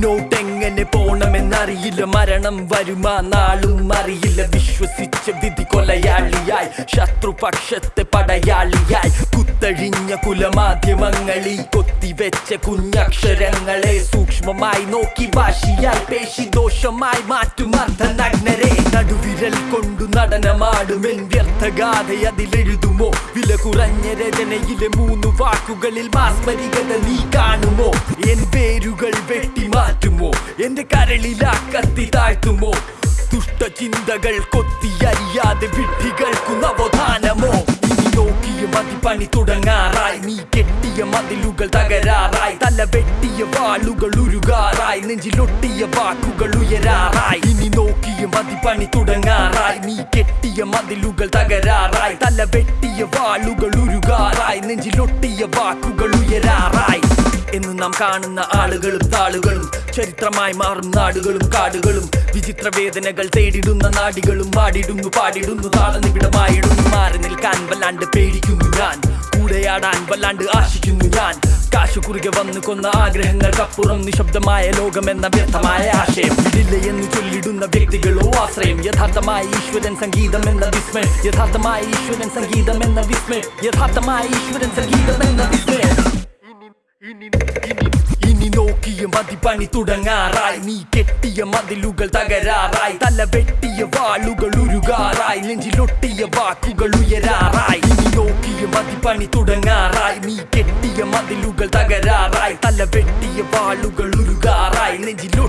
മുന്നോട്ടെങ്ങനെ പോണമെന്നറിയില്ല. മരണം വരുമാ നാളും അറിയില്ല. വിശ്വസിച്ച വിധി കൊലയാളിയായി. ശത്രുപക്ഷത്തെ പടയാളിയായി. കുത്തഴിഞ്ഞ കുലമാധ്യമങ്ങളിൽ കൊത്തിവെച്ച കുഞ്ഞക്ഷരങ്ങളെ സൂക്ഷ്മമായി നോക്കി വാശിയായി പേശി ദോഷമായി മാറ്റും അർദ്ധനഗ്നരെ. നടുവിരൽ കൊണ്ടു നടനമാടുമെൻ വ്യർത്ഥഗാഥ അതിലെഴുതുമോ? വില കുറഞ്ഞ രചനയിലെ മൂന്ന് വാക്കുകളിൽ മാസ്മരികത നീ കാണുമോ? എന്റെ കരളിലാ കത്തി താഴ്ത്തുമോ? ദുഷ്ടചിന്തകൾ കൊത്തിയറിയാതെ വിഡ്ഢികൾക്കു നവോത്ഥാനമോ? ഇനി നോക്കിയ മതി പണി തുടങ്ങാറായി. നീ കെട്ടിയ മതിലുകൾ തകരാറായി. തല വെട്ടിയ വാളുകൾ ഉരുകാറായി. നെഞ്ചിലൊട്ടിയ വാക്കുകൾ ഉയരാറായി. ഇനി നോക്കിയ മതി പണി തുടങ്ങാറായി. നീ കെട്ടിയ മതിലുകൾ തകരാറായി. തല വെട്ടിയ വാളുകൾ ഉരുകാറായി. നെഞ്ചിലൊട്ടിയ വാക്കുകൾ ഉയരാറായി. എന്ന് നാം കാണുന്ന ആളുകളും താളുകളും ചരിത്രമായി മാറും നാടുകളും കാടുകളും. വിചിത്ര വേദനകൾ തേടിടുന്ന നാടികളും പാടിടുന്നു പാടിടുന്നു താളനിവിടമായിടുന്നു മാറി നിൽക്കാൻ വല്ലാണ്ട് പേടിക്കുന്നു ഞാൻ. കൂടെയാടാൻ വല്ലാണ്ട് ആശിക്കുന്നു ഞാൻ. കാശു കുറുകെ വന്നു കൊന്ന ആഗ്രഹങ്ങൾക്കപ്പുറം നിശബ്ദമായ ലോകമെന്ന വ്യക്തമായ ആശയം. ഇടില്ല എന്ന് ചൊല്ലിടുന്ന വ്യക്തികളോ ആശ്രയം. യഥാർത്ഥമായ ഈശ്വരൻ സംഗീതം എന്ന വിസ്മയം. യഥാർത്ഥമായ ഈശ്വരൻ സംഗീതം എന്ന വിസ്മയം. യഥാർത്ഥമായ ഈശ്വരൻ സംഗീതം എന്ന വിസ്മയം. ഇനി നോക്കിയ പണി തുടങ്ങാറായി. നീ കെട്ടിയ മതിലുകൾ തകരാറായി. തല വെട്ടിയ വാളുകൾ ഉരുകാറായി. നെഞ്ചിലൊട്ടിയ വാക്കുകൾ ഉയരാറായി. ഇനി നോക്കിയ മതി പണി തുടങ്ങാറായി. നീ കെട്ടിയ മതിലുകൾ തകരാറായി. തല വെട്ടിയ വാളുകൾ ഉരുകാറായി. നെഞ്ചിലൊട്ടിയ